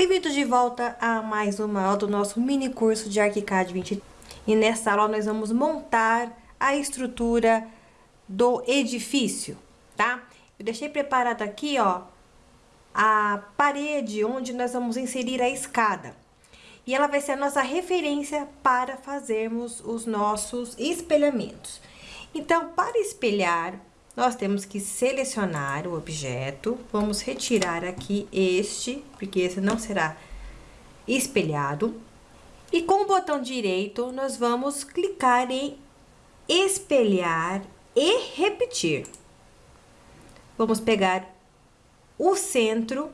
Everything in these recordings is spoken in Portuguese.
Bem-vindos de volta a mais uma aula do nosso mini curso de ArchiCAD 20. E nessa aula nós vamos montar a estrutura do edifício, tá? Eu deixei preparado aqui, ó, a parede onde nós vamos inserir a escada. E ela vai ser a nossa referência para fazermos os nossos espelhamentos. Então, para espelhar, nós temos que selecionar o objeto, vamos retirar aqui este, porque esse não será espelhado. E com o botão direito, nós vamos clicar em espelhar e repetir. Vamos pegar o centro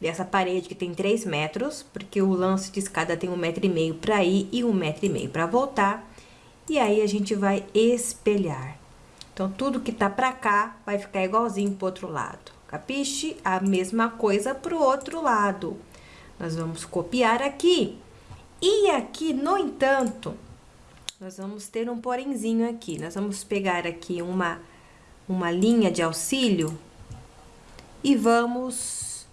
dessa parede que tem 3 metros, porque o lance de escada tem um metro e meio para ir e um metro e meio para voltar. E aí, a gente vai espelhar. Então, tudo que tá pra cá vai ficar igualzinho pro outro lado. Capiche? A mesma coisa pro outro lado. Nós vamos copiar aqui. E aqui, no entanto, nós vamos ter um porenzinho aqui. Nós vamos pegar aqui uma, uma linha de auxílio e vamos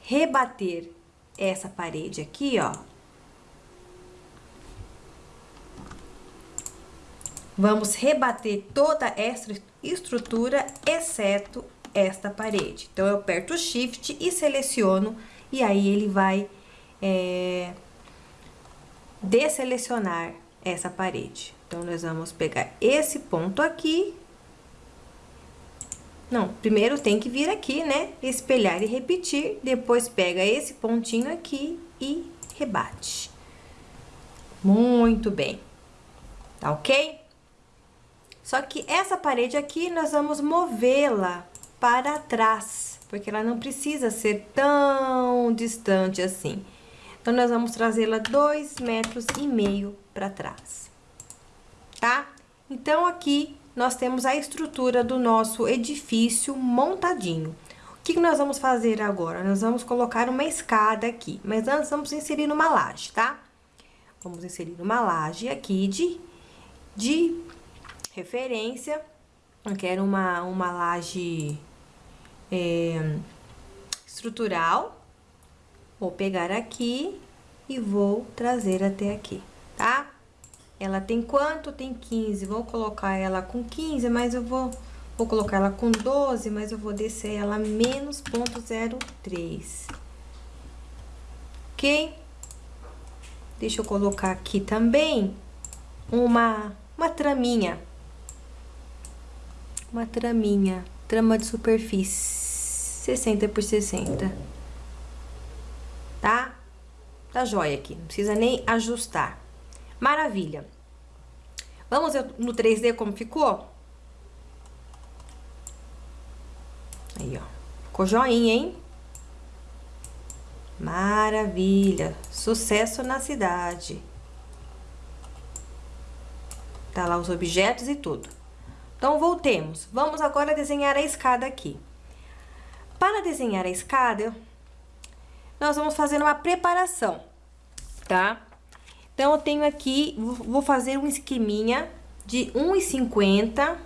rebater essa parede aqui, ó, Vamos rebater toda essa estrutura, exceto esta parede. Então, eu aperto o Shift e seleciono, e aí ele vai é, desselecionar essa parede. Então, nós vamos pegar esse ponto aqui. Não, primeiro tem que vir aqui, né? Espelhar e repetir. Depois pega esse pontinho aqui e rebate. Muito bem. Tá ok? Só que essa parede aqui, nós vamos movê-la para trás, porque ela não precisa ser tão distante assim. Então, nós vamos trazê-la dois metros e meio para trás, tá? Então, aqui nós temos a estrutura do nosso edifício montadinho. O que nós vamos fazer agora? Nós vamos colocar uma escada aqui, mas antes vamos inserir uma laje, tá? Vamos inserir uma laje aqui de, de referência. Eu quero uma, uma laje é, estrutural. Vou pegar aqui e vou trazer até aqui, tá? Ela tem quanto? Tem 15. Vou colocar ela com 15, mas eu vou... Vou colocar ela com 12, mas eu vou descer ela menos ponto 0,3. Ok? Deixa eu colocar aqui também uma, uma traminha uma traminha, trama de superfície, 60 por 60. Tá? Tá jóia aqui, não precisa nem ajustar. Maravilha. Vamos ver no 3D como ficou? Aí, ó. Ficou joinha, hein? Maravilha. Sucesso na cidade. Tá lá os objetos e tudo. Então, voltemos. Vamos agora desenhar a escada aqui. Para desenhar a escada, nós vamos fazer uma preparação, tá? Então, eu tenho aqui, vou fazer um esqueminha de 1,50,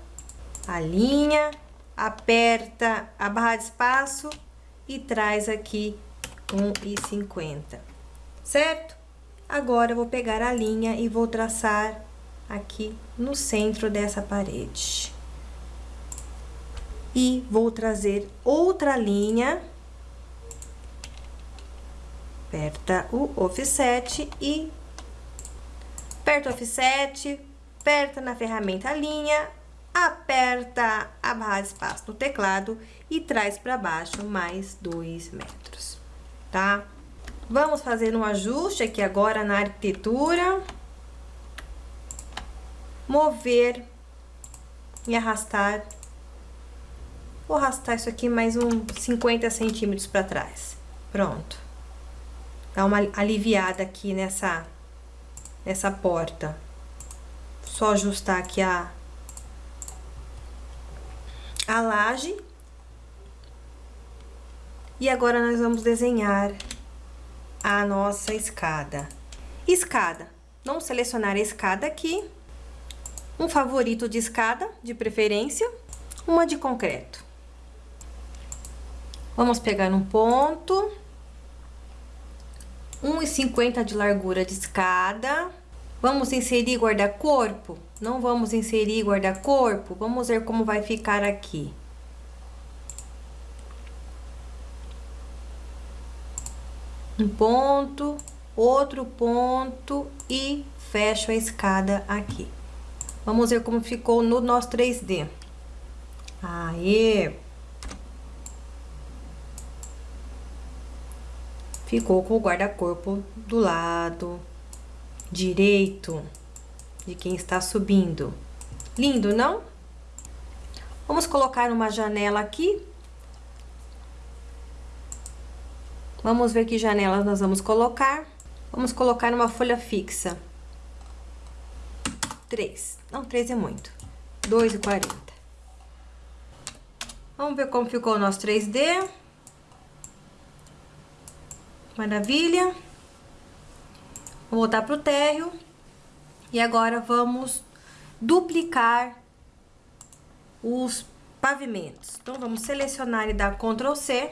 a linha, aperta a barra de espaço e traz aqui 1,50, certo? Agora, eu vou pegar a linha e vou traçar aqui no centro dessa parede. E vou trazer outra linha, aperta o offset e aperta o offset, aperta na ferramenta linha, aperta a barra de espaço no teclado e traz para baixo mais dois metros, tá? Vamos fazer um ajuste aqui agora na arquitetura mover e arrastar. Vou arrastar isso aqui mais uns 50 centímetros para trás. Pronto. Dá uma aliviada aqui nessa, nessa porta. Só ajustar aqui a, a laje. E agora, nós vamos desenhar a nossa escada. Escada. Vamos selecionar a escada aqui um favorito de escada, de preferência, uma de concreto. Vamos pegar um ponto 1,50 de largura de escada. Vamos inserir guarda-corpo? Não vamos inserir guarda-corpo? Vamos ver como vai ficar aqui. Um ponto, outro ponto e fecho a escada aqui. Vamos ver como ficou no nosso 3D. Aí. Ficou com o guarda-corpo do lado direito de quem está subindo. Lindo, não? Vamos colocar uma janela aqui. Vamos ver que janelas nós vamos colocar. Vamos colocar uma folha fixa. Três. Não, três é muito. Dois e quarenta. Vamos ver como ficou o nosso 3D. Maravilha. Vou voltar para o térreo. E agora vamos duplicar os pavimentos. Então, vamos selecionar e dar Ctrl C.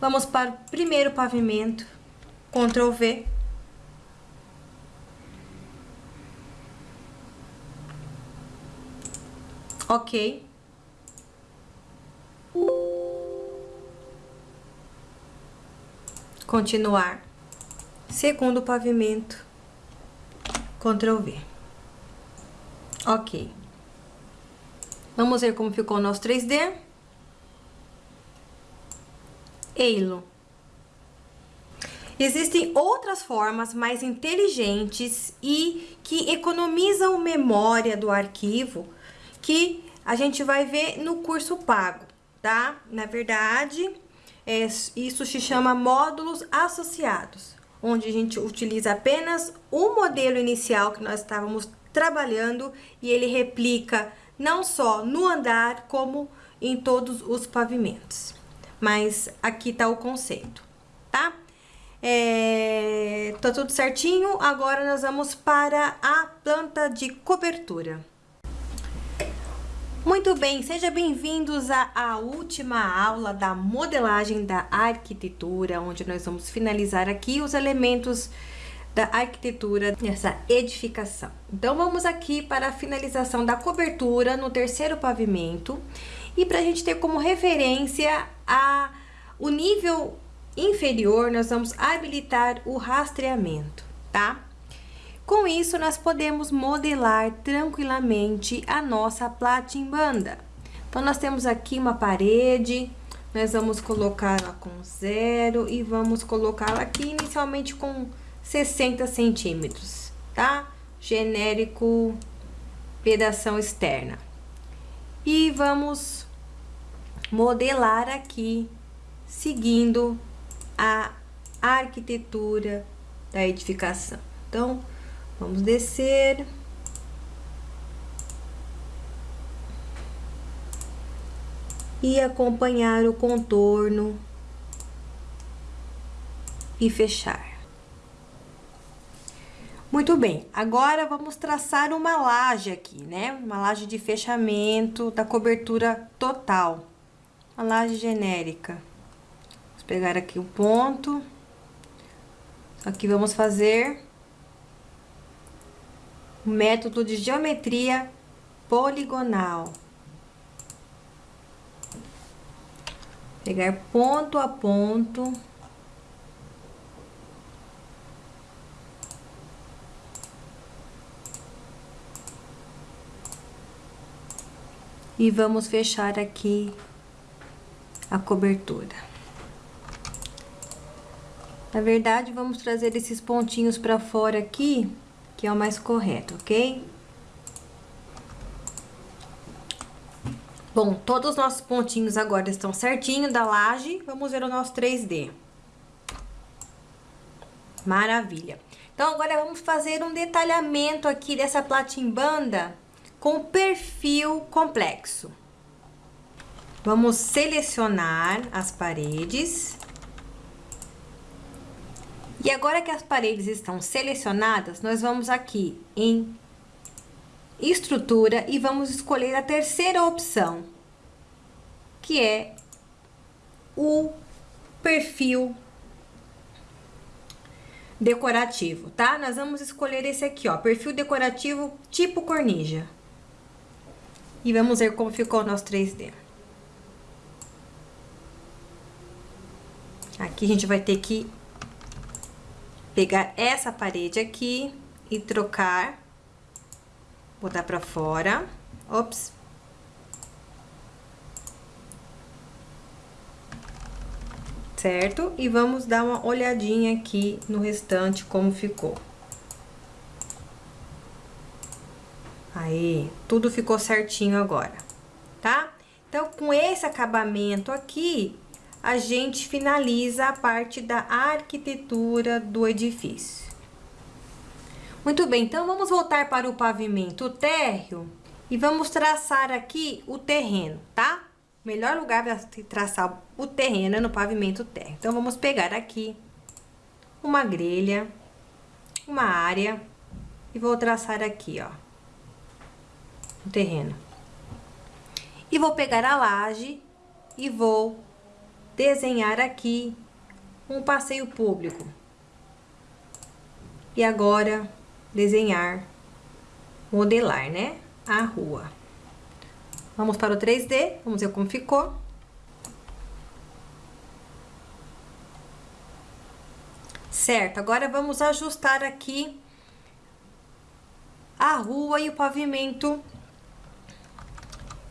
Vamos para o primeiro pavimento, Ctrl V. Ok. Continuar. Segundo pavimento, Ctrl V. Ok. Vamos ver como ficou o nosso 3D. Eilo. Existem outras formas mais inteligentes e que economizam memória do arquivo que a gente vai ver no curso pago, tá? Na verdade, é, isso se chama módulos associados, onde a gente utiliza apenas o modelo inicial que nós estávamos trabalhando e ele replica não só no andar, como em todos os pavimentos mas aqui tá o conceito, tá? É, tá tudo certinho, agora nós vamos para a planta de cobertura. Muito bem, sejam bem-vindos à última aula da modelagem da arquitetura, onde nós vamos finalizar aqui os elementos da arquitetura dessa edificação. Então, vamos aqui para a finalização da cobertura no terceiro pavimento e para a gente ter como referência a, o nível inferior, nós vamos habilitar o rastreamento, tá? Com isso, nós podemos modelar tranquilamente a nossa platimbanda. Então, nós temos aqui uma parede, nós vamos colocá-la com zero e vamos colocá-la aqui inicialmente com 60 centímetros, tá? Genérico, pedação externa. E vamos modelar aqui, seguindo a arquitetura da edificação. Então, vamos descer. E acompanhar o contorno e fechar. Muito bem, agora vamos traçar uma laje aqui, né? Uma laje de fechamento da cobertura total a laje genérica. Vamos pegar aqui o ponto. Aqui vamos fazer método de geometria poligonal. Pegar ponto a ponto. E vamos fechar aqui a cobertura. Na verdade, vamos trazer esses pontinhos para fora aqui, que é o mais correto, ok? Bom, todos os nossos pontinhos agora estão certinho da laje. Vamos ver o nosso 3D. Maravilha. Então, agora vamos fazer um detalhamento aqui dessa platimbanda com perfil complexo. Vamos selecionar as paredes. E agora que as paredes estão selecionadas, nós vamos aqui em estrutura e vamos escolher a terceira opção, que é o perfil decorativo, tá? Nós vamos escolher esse aqui, ó, perfil decorativo tipo cornija. E vamos ver como ficou o nosso 3D. Aqui a gente vai ter que pegar essa parede aqui e trocar, botar pra fora. Ops. Certo? E vamos dar uma olhadinha aqui no restante como ficou. Aí, tudo ficou certinho agora, tá? Então, com esse acabamento aqui, a gente finaliza a parte da arquitetura do edifício. Muito bem, então vamos voltar para o pavimento térreo e vamos traçar aqui o terreno, tá? O melhor lugar para traçar o terreno é no pavimento térreo. Então, vamos pegar aqui uma grelha, uma área e vou traçar aqui, ó o terreno. E vou pegar a laje e vou desenhar aqui um passeio público. E agora, desenhar, modelar, né? A rua. Vamos para o 3D, vamos ver como ficou. Certo, agora vamos ajustar aqui a rua e o pavimento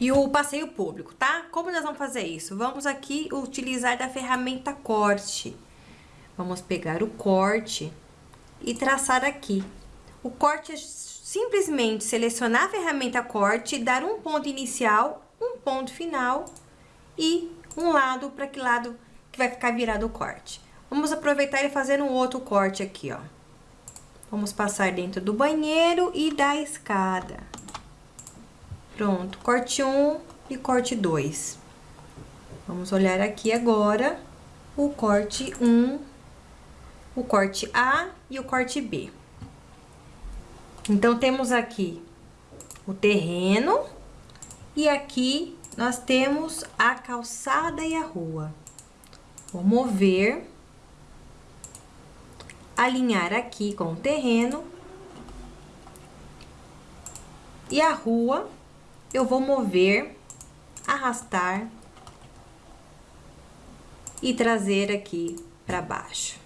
e o passeio público, tá? Como nós vamos fazer isso? Vamos aqui utilizar da ferramenta corte. Vamos pegar o corte e traçar aqui. O corte é simplesmente selecionar a ferramenta corte, dar um ponto inicial, um ponto final e um lado para que lado que vai ficar virado o corte. Vamos aproveitar e fazer um outro corte aqui, ó. Vamos passar dentro do banheiro e da escada. Pronto, corte 1 e corte 2. Vamos olhar aqui agora o corte 1, o corte A e o corte B. Então, temos aqui o terreno e aqui nós temos a calçada e a rua. Vou mover, alinhar aqui com o terreno e a rua eu vou mover, arrastar e trazer aqui para baixo.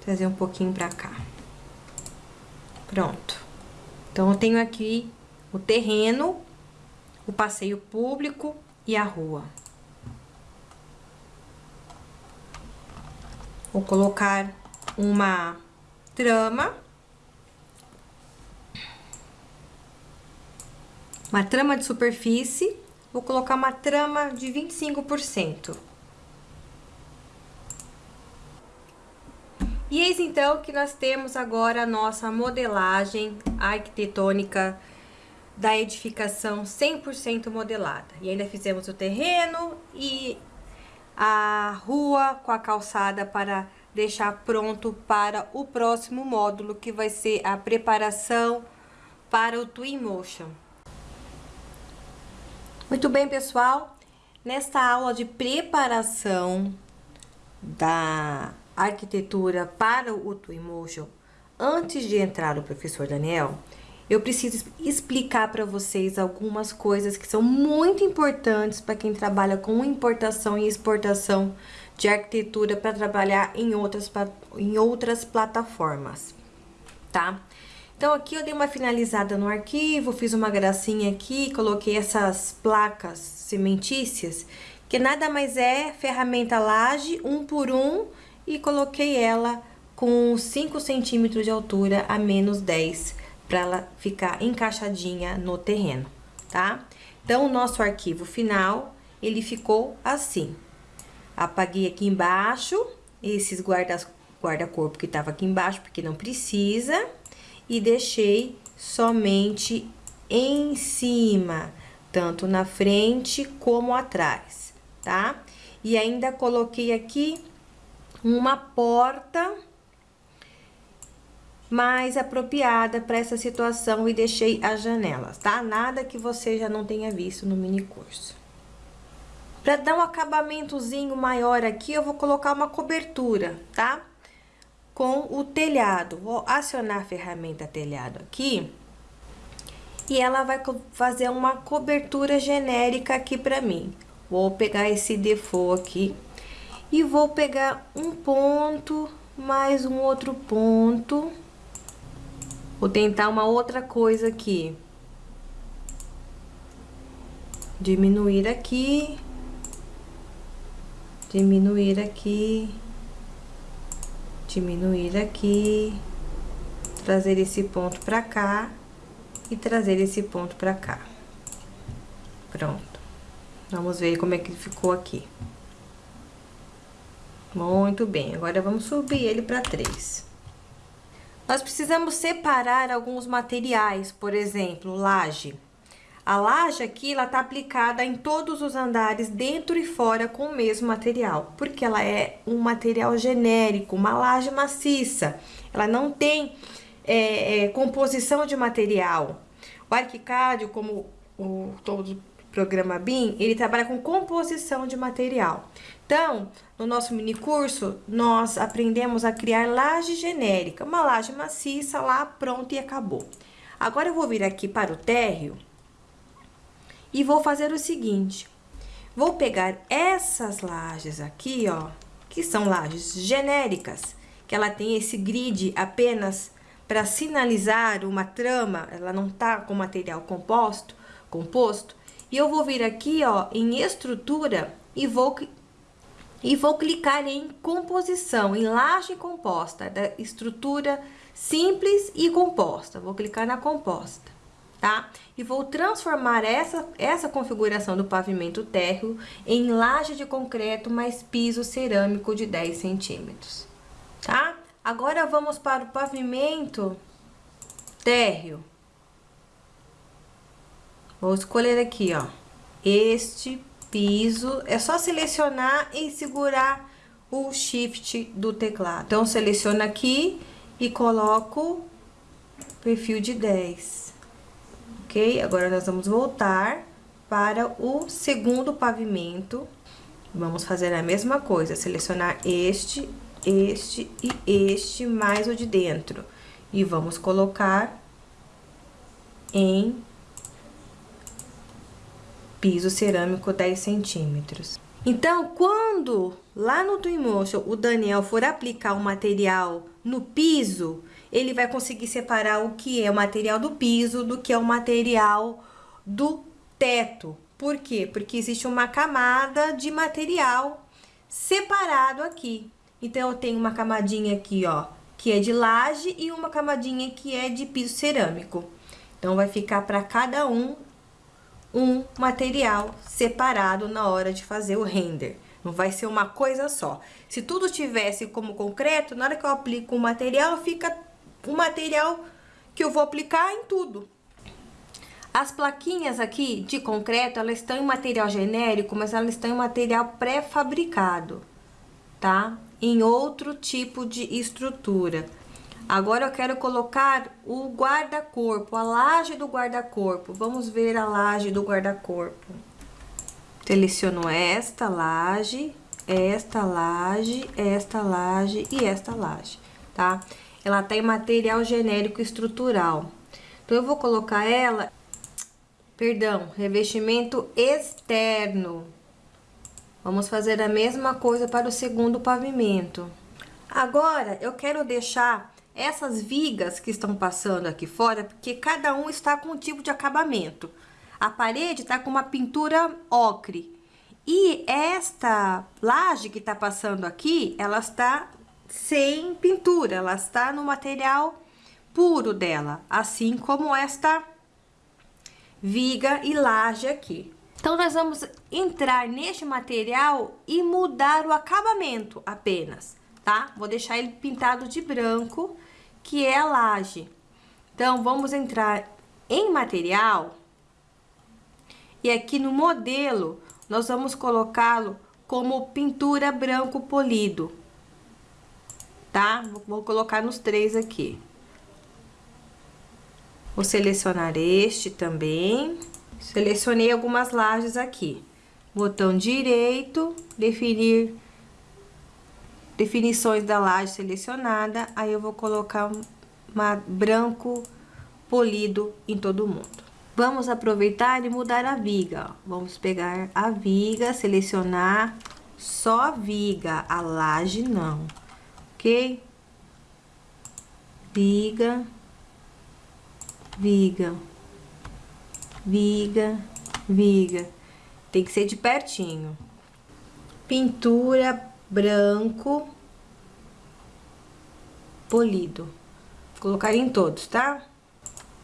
Trazer um pouquinho para cá. Pronto. Então, eu tenho aqui o terreno, o passeio público e a rua. Vou colocar uma trama uma trama de superfície, vou colocar uma trama de 25%. E eis então que nós temos agora a nossa modelagem arquitetônica da edificação 100% modelada. E ainda fizemos o terreno e a rua com a calçada para deixar pronto para o próximo módulo, que vai ser a preparação para o Twinmotion. Muito bem, pessoal. Nesta aula de preparação da arquitetura para o Twinmotion, antes de entrar o professor Daniel, eu preciso explicar para vocês algumas coisas que são muito importantes para quem trabalha com importação e exportação de arquitetura para trabalhar em outras, em outras plataformas, tá? Então, aqui eu dei uma finalizada no arquivo, fiz uma gracinha aqui, coloquei essas placas cimentícias, que nada mais é ferramenta laje, um por um, e coloquei ela com 5 centímetros de altura a menos 10, para ela ficar encaixadinha no terreno, tá? Então, o nosso arquivo final, ele ficou assim. Apaguei aqui embaixo esses guarda-corpo guarda que tava aqui embaixo, porque não precisa e deixei somente em cima, tanto na frente como atrás, tá? E ainda coloquei aqui uma porta mais apropriada para essa situação e deixei as janelas, tá? Nada que você já não tenha visto no mini curso. Para dar um acabamentozinho maior aqui, eu vou colocar uma cobertura, tá? Com o telhado. Vou acionar a ferramenta telhado aqui. E ela vai fazer uma cobertura genérica aqui para mim. Vou pegar esse default aqui. E vou pegar um ponto, mais um outro ponto. Vou tentar uma outra coisa aqui. Diminuir aqui diminuir aqui, diminuir aqui, trazer esse ponto pra cá e trazer esse ponto pra cá. Pronto. Vamos ver como é que ficou aqui. Muito bem, agora vamos subir ele para três. Nós precisamos separar alguns materiais, por exemplo, laje. A laje aqui, ela tá aplicada em todos os andares, dentro e fora, com o mesmo material. Porque ela é um material genérico, uma laje maciça. Ela não tem é, é, composição de material. O Arquicad, como o todo programa BIM, ele trabalha com composição de material. Então, no nosso mini curso, nós aprendemos a criar laje genérica. Uma laje maciça lá, pronto e acabou. Agora, eu vou vir aqui para o térreo e vou fazer o seguinte, vou pegar essas lajes aqui, ó, que são lajes genéricas, que ela tem esse grid apenas para sinalizar uma trama, ela não tá com material composto, composto, e eu vou vir aqui, ó, em estrutura e vou e vou clicar em composição, em laje composta, da estrutura simples e composta. Vou clicar na composta tá? E vou transformar essa, essa configuração do pavimento térreo em laje de concreto mais piso cerâmico de 10 centímetros, tá? Agora vamos para o pavimento térreo. Vou escolher aqui, ó, este piso. É só selecionar e segurar o shift do teclado. Então, seleciono aqui e coloco perfil de 10 ok? Agora, nós vamos voltar para o segundo pavimento. Vamos fazer a mesma coisa, selecionar este, este e este, mais o de dentro. E vamos colocar em piso cerâmico 10 centímetros. Então, quando lá no Twinmotion o Daniel for aplicar o material no piso, ele vai conseguir separar o que é o material do piso do que é o material do teto. Por quê? Porque existe uma camada de material separado aqui. Então, eu tenho uma camadinha aqui, ó, que é de laje e uma camadinha que é de piso cerâmico. Então, vai ficar para cada um um material separado na hora de fazer o render. Não vai ser uma coisa só. Se tudo tivesse como concreto, na hora que eu aplico o material, fica o material que eu vou aplicar em tudo. As plaquinhas aqui de concreto, elas estão em material genérico, mas elas estão em material pré-fabricado, tá? Em outro tipo de estrutura. Agora eu quero colocar o guarda-corpo, a laje do guarda-corpo. Vamos ver a laje do guarda-corpo. Seleciono esta laje, esta laje, esta laje e esta laje, tá? Ela tem material genérico estrutural. Então, eu vou colocar ela, perdão, revestimento externo. Vamos fazer a mesma coisa para o segundo pavimento. Agora, eu quero deixar essas vigas que estão passando aqui fora, porque cada um está com um tipo de acabamento. A parede está com uma pintura ocre. E esta laje que está passando aqui, ela está sem pintura, ela está no material puro dela, assim como esta viga e laje aqui. Então, nós vamos entrar neste material e mudar o acabamento apenas, tá? Vou deixar ele pintado de branco, que é a laje. Então, vamos entrar em material e aqui no modelo, nós vamos colocá-lo como pintura branco polido tá? Vou colocar nos três aqui. Vou selecionar este também. Selecionei algumas lajes aqui. botão direito, definir definições da laje selecionada, aí eu vou colocar uma branco polido em todo mundo. Vamos aproveitar e mudar a viga. Vamos pegar a viga, selecionar só a viga, a laje não, ok? Viga, viga, viga, viga. Tem que ser de pertinho. Pintura branco polido. Vou colocar em todos, tá?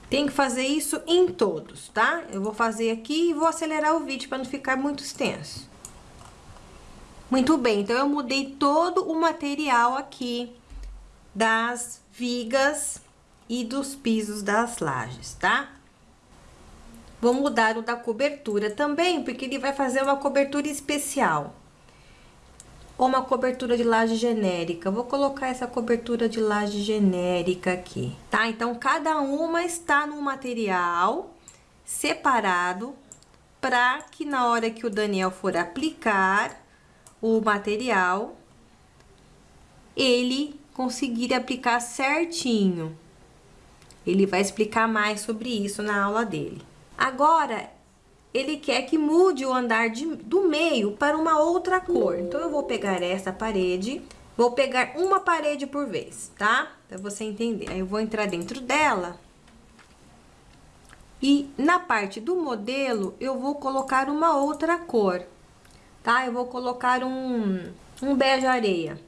Tem que fazer isso em todos, tá? Eu vou fazer aqui e vou acelerar o vídeo para não ficar muito extenso. Muito bem, então eu mudei todo o material aqui das vigas e dos pisos das lajes, tá? Vou mudar o da cobertura também, porque ele vai fazer uma cobertura especial. Ou uma cobertura de laje genérica. Vou colocar essa cobertura de laje genérica aqui, tá? Então, cada uma está no material separado para que na hora que o Daniel for aplicar o material, ele conseguir aplicar certinho. Ele vai explicar mais sobre isso na aula dele. Agora, ele quer que mude o andar de, do meio para uma outra cor. Então, eu vou pegar essa parede, vou pegar uma parede por vez, tá? Pra você entender. Aí, eu vou entrar dentro dela. E na parte do modelo, eu vou colocar uma outra cor, tá? Eu vou colocar um, um bege areia.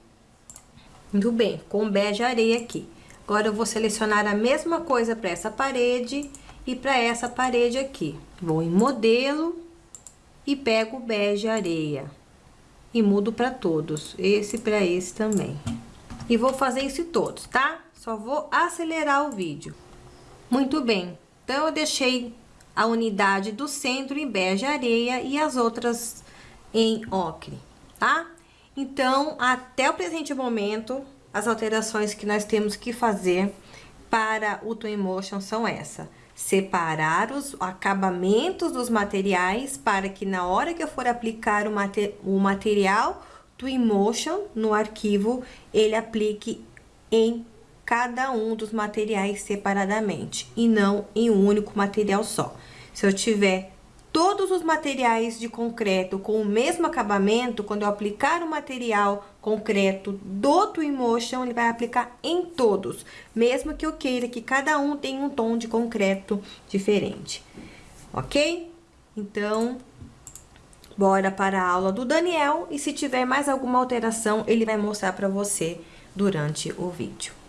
Muito bem, com bege areia aqui. Agora, eu vou selecionar a mesma coisa para essa parede e para essa parede aqui. Vou em modelo e pego o bege areia e mudo para todos, esse para esse também. E vou fazer isso todos, tá? Só vou acelerar o vídeo. Muito bem, então eu deixei a unidade do centro em bege areia e as outras em ocre, tá? Então, até o presente momento, as alterações que nós temos que fazer para o Twinmotion são essa separar os acabamentos dos materiais para que na hora que eu for aplicar o, mater, o material Twinmotion no arquivo, ele aplique em cada um dos materiais separadamente e não em um único material só. Se eu tiver todos os materiais de concreto com o mesmo acabamento, quando eu aplicar o material concreto do Twinmotion, ele vai aplicar em todos, mesmo que eu queira que cada um tenha um tom de concreto diferente, ok? Então, bora para a aula do Daniel e se tiver mais alguma alteração, ele vai mostrar para você durante o vídeo.